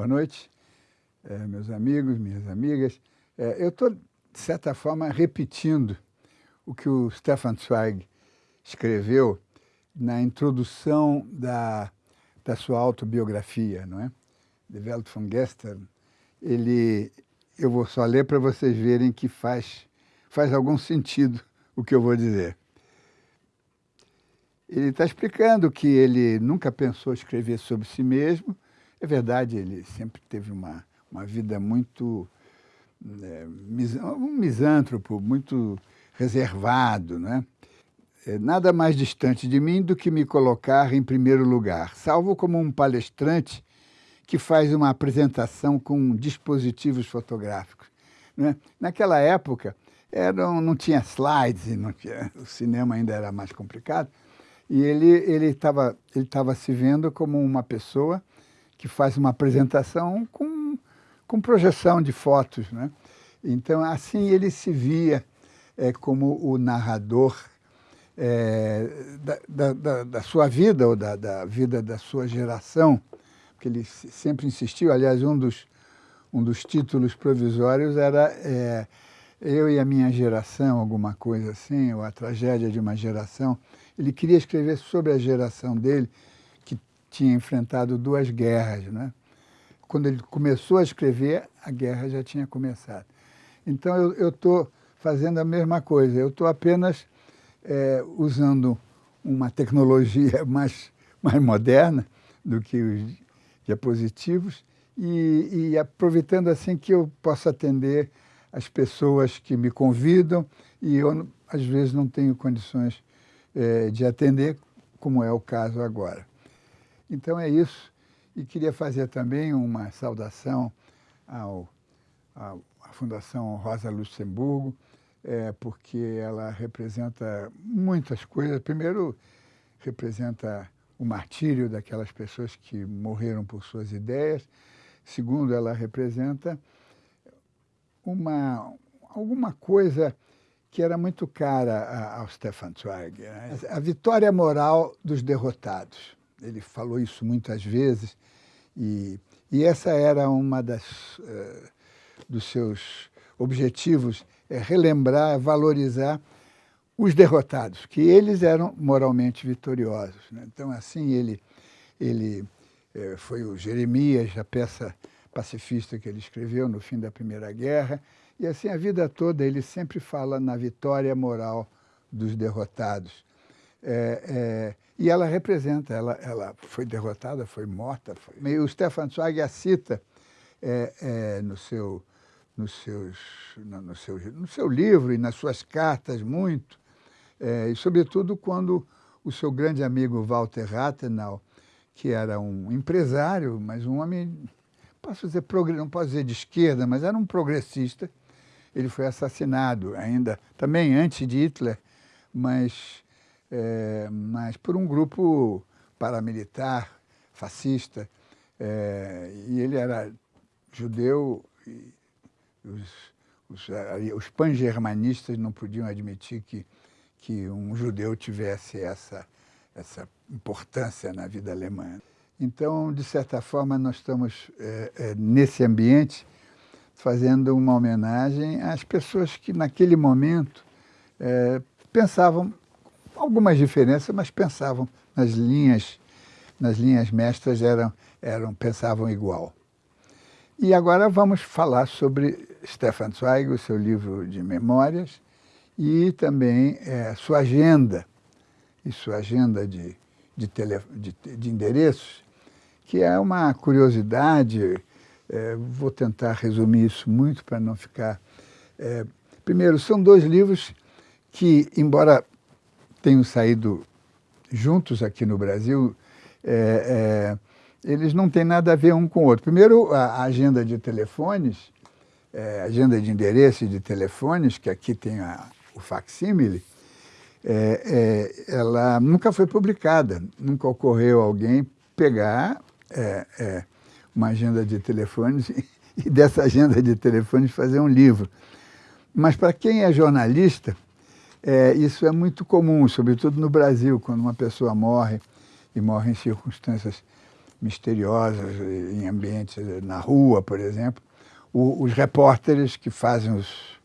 Boa noite, é, meus amigos, minhas amigas. É, eu estou, de certa forma, repetindo o que o Stefan Zweig escreveu na introdução da, da sua autobiografia, não é? De Welt von Gestern. Ele, eu vou só ler para vocês verem que faz, faz algum sentido o que eu vou dizer. Ele está explicando que ele nunca pensou escrever sobre si mesmo, é verdade, ele sempre teve uma, uma vida muito... É, um misântropo, muito reservado, né? É nada mais distante de mim do que me colocar em primeiro lugar, salvo como um palestrante que faz uma apresentação com dispositivos fotográficos. Né? Naquela época, eram, não tinha slides, não tinha, o cinema ainda era mais complicado, e ele estava ele ele se vendo como uma pessoa que faz uma apresentação com, com projeção de fotos. Né? Então, assim ele se via é, como o narrador é, da, da, da, sua vida ou da, da, vida da sua geração, porque ele sempre insistiu, aliás, um dos, um dos títulos provisórios era é, Eu e a Minha Geração, alguma coisa assim, ou A Tragédia de uma Geração. Ele queria escrever sobre a geração dele, tinha enfrentado duas guerras. Né? Quando ele começou a escrever, a guerra já tinha começado. Então eu estou fazendo a mesma coisa, eu estou apenas é, usando uma tecnologia mais, mais moderna do que os diapositivos e, e aproveitando assim que eu possa atender as pessoas que me convidam e eu, às vezes, não tenho condições é, de atender, como é o caso agora. Então é isso. E queria fazer também uma saudação ao, ao à Fundação Rosa Luxemburgo, é, porque ela representa muitas coisas. Primeiro, representa o martírio daquelas pessoas que morreram por suas ideias. Segundo, ela representa uma, alguma coisa que era muito cara ao Stefan Zweig, né? a vitória moral dos derrotados ele falou isso muitas vezes, e, e essa era uma das uh, dos seus objetivos, é relembrar, valorizar os derrotados, que eles eram moralmente vitoriosos. Né? Então, assim, ele, ele eh, foi o Jeremias, a peça pacifista que ele escreveu no fim da Primeira Guerra, e assim a vida toda ele sempre fala na vitória moral dos derrotados. É, é, e ela representa, ela, ela foi derrotada, foi morta. Foi... O Stefan Zweig a cita é, é, no, seu, nos seus, no, no, seu, no seu livro e nas suas cartas muito, é, e sobretudo quando o seu grande amigo Walter Rathenau, que era um empresário, mas um homem, posso dizer, não posso dizer de esquerda, mas era um progressista, ele foi assassinado ainda, também antes de Hitler, mas é, mas por um grupo paramilitar, fascista, é, e ele era judeu e os, os, os pan-germanistas não podiam admitir que, que um judeu tivesse essa, essa importância na vida alemã. Então, de certa forma, nós estamos é, é, nesse ambiente fazendo uma homenagem às pessoas que, naquele momento, é, pensavam algumas diferenças, mas pensavam nas linhas, nas linhas mestras, eram, eram, pensavam igual. E agora vamos falar sobre Stefan Zweig, o seu livro de memórias, e também é, sua agenda, e sua agenda de, de, tele, de, de endereços, que é uma curiosidade, é, vou tentar resumir isso muito para não ficar... É, primeiro, são dois livros que, embora tenham saído juntos aqui no Brasil, é, é, eles não têm nada a ver um com o outro. Primeiro, a agenda de telefones, é, agenda de endereço de telefones, que aqui tem a, o facsímile, é, é, ela nunca foi publicada, nunca ocorreu alguém pegar é, uma agenda de telefones e, e dessa agenda de telefones fazer um livro. Mas para quem é jornalista, é, isso é muito comum, sobretudo no Brasil, quando uma pessoa morre, e morre em circunstâncias misteriosas em ambientes, na rua, por exemplo, o, os repórteres que fazem os,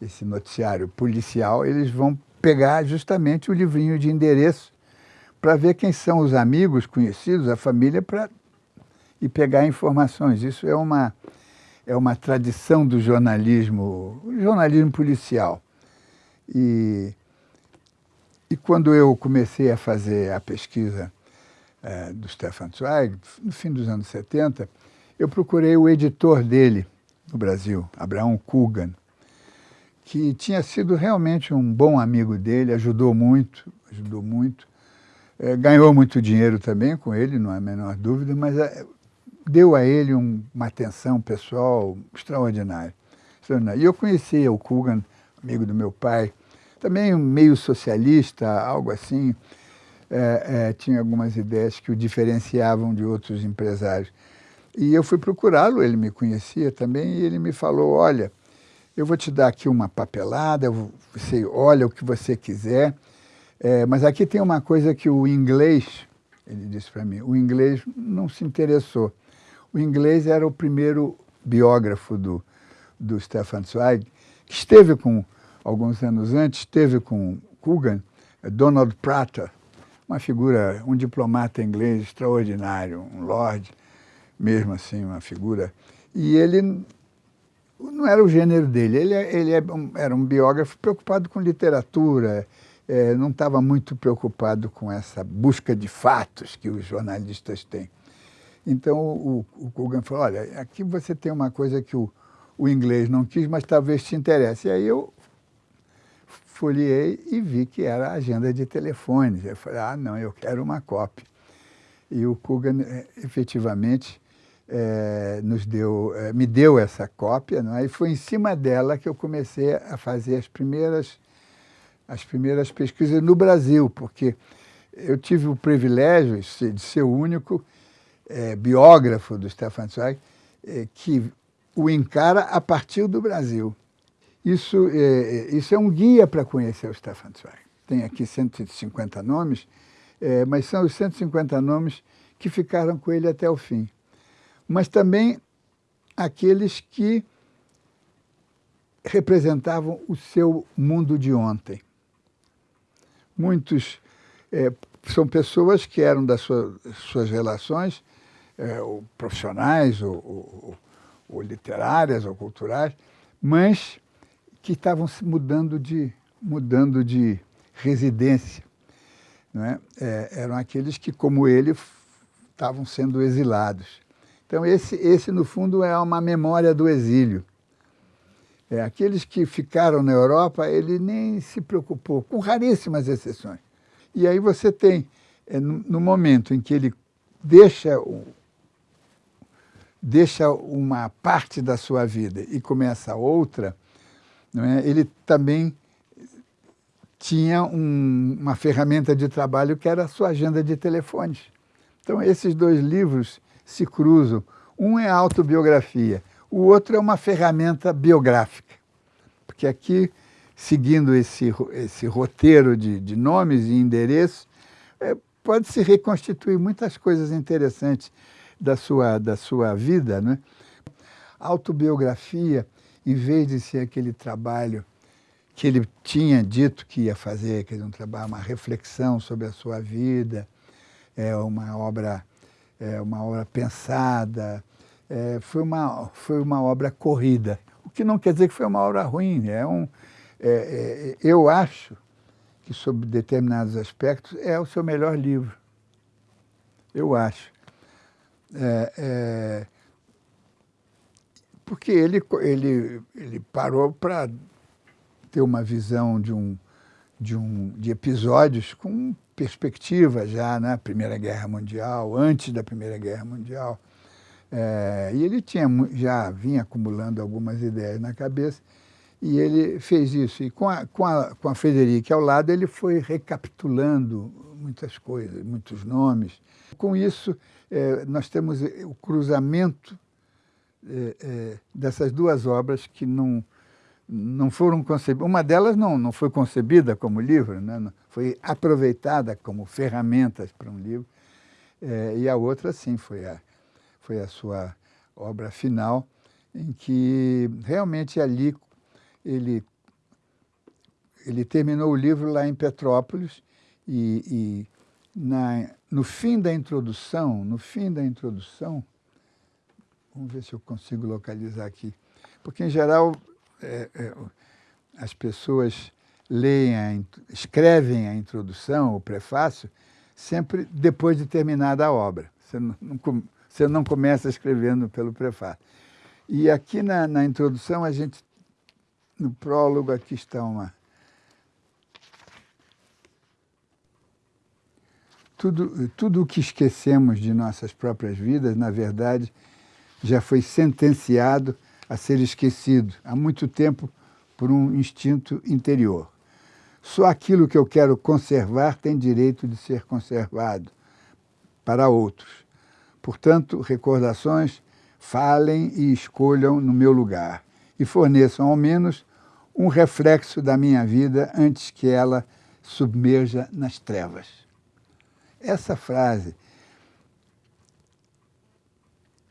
esse noticiário policial, eles vão pegar justamente o livrinho de endereço para ver quem são os amigos, conhecidos, a família, para e pegar informações. Isso é uma, é uma tradição do jornalismo, jornalismo policial. E, e quando eu comecei a fazer a pesquisa é, do Stefan Zweig, no fim dos anos 70, eu procurei o editor dele no Brasil, Abraão Kugan, que tinha sido realmente um bom amigo dele, ajudou muito, ajudou muito, é, ganhou muito dinheiro também com ele, não há a menor dúvida, mas é, deu a ele um, uma atenção pessoal extraordinária. E eu conhecia o Kugan, amigo do meu pai, também meio socialista, algo assim, é, é, tinha algumas ideias que o diferenciavam de outros empresários. E eu fui procurá-lo, ele me conhecia também, e ele me falou, olha, eu vou te dar aqui uma papelada, você olha o que você quiser, é, mas aqui tem uma coisa que o inglês, ele disse para mim, o inglês não se interessou. O inglês era o primeiro biógrafo do, do Stefan Zweig, que esteve com, alguns anos antes, esteve com Coogan, Donald Prater, uma figura, um diplomata inglês extraordinário, um lord, mesmo assim, uma figura. E ele não era o gênero dele, ele, ele é era um biógrafo preocupado com literatura, é, não estava muito preocupado com essa busca de fatos que os jornalistas têm. Então o, o Kugan falou, olha, aqui você tem uma coisa que o, o inglês não quis, mas talvez te interesse. E aí eu folheei e vi que era a agenda de telefones. Eu falei, ah, não, eu quero uma cópia. E o Kugan, eh, efetivamente, é, nos deu, é, me deu essa cópia, não é? e foi em cima dela que eu comecei a fazer as primeiras, as primeiras pesquisas no Brasil, porque eu tive o privilégio de ser o único é, biógrafo do Stefan Zweig que o encara a partir do Brasil. Isso é, isso é um guia para conhecer o Stefan Zweig. Tem aqui 150 nomes, é, mas são os 150 nomes que ficaram com ele até o fim. Mas também aqueles que representavam o seu mundo de ontem. Muitos é, são pessoas que eram das suas, suas relações, é, ou profissionais, ou, ou, ou literárias, ou culturais, mas que estavam se mudando de, mudando de residência. É? É, eram aqueles que, como ele, estavam sendo exilados. Então, esse, esse, no fundo, é uma memória do exílio. É, aqueles que ficaram na Europa, ele nem se preocupou, com raríssimas exceções. E aí você tem, é, no, no, momento em que ele deixa, deixa uma parte da sua vida e começa outra, é? ele também tinha um, uma ferramenta de trabalho que era a sua agenda de telefones. Então, esses dois livros se cruzam. Um é autobiografia, o outro é uma ferramenta biográfica. Porque aqui, seguindo esse, esse roteiro de, de nomes e endereços, é, pode-se reconstituir muitas coisas interessantes da sua, da sua vida. Né? autobiografia em vez de ser aquele trabalho que ele tinha dito que ia fazer, que um trabalho, uma reflexão sobre a sua vida, é uma obra, é uma obra pensada, é, foi, uma, foi uma obra corrida. O que não quer dizer que foi uma obra ruim. É um, é, é, eu acho que, sobre determinados aspectos, é o seu melhor livro. Eu acho. É, é porque ele, ele, ele parou para ter uma visão de, um, de, um, de episódios com perspectiva já na Primeira Guerra Mundial, antes da Primeira Guerra Mundial. É, e ele tinha, já vinha acumulando algumas ideias na cabeça, e ele fez isso. E com a, com a, com a Frederica ao lado, ele foi recapitulando muitas coisas, muitos nomes. Com isso, é, nós temos o cruzamento é, é, dessas duas obras que não, não foram concebidas. Uma delas não, não foi concebida como livro, né? foi aproveitada como ferramentas para um livro. É, e a outra, sim, foi a, foi a sua obra final, em que realmente ali ele, ele terminou o livro lá em Petrópolis e, e na, no fim da introdução, no fim da introdução, vamos ver se eu consigo localizar aqui, porque em geral é, é, as pessoas leem, a, escrevem a introdução, o prefácio, sempre depois de terminada a obra. Você não, não, você não começa escrevendo pelo prefácio. E aqui na, na introdução, a gente, no prólogo, aqui está uma... Tudo, tudo o que esquecemos de nossas próprias vidas, na verdade, já foi sentenciado a ser esquecido há muito tempo por um instinto interior. Só aquilo que eu quero conservar tem direito de ser conservado para outros. Portanto, recordações falem e escolham no meu lugar e forneçam ao menos um reflexo da minha vida antes que ela submerja nas trevas. Essa frase,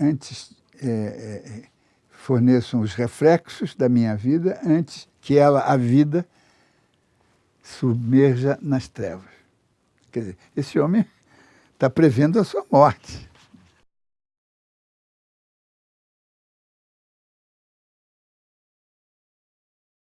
antes é, é, forneçam os reflexos da minha vida antes que ela, a vida, submerja nas trevas. Quer dizer, esse homem está prevendo a sua morte.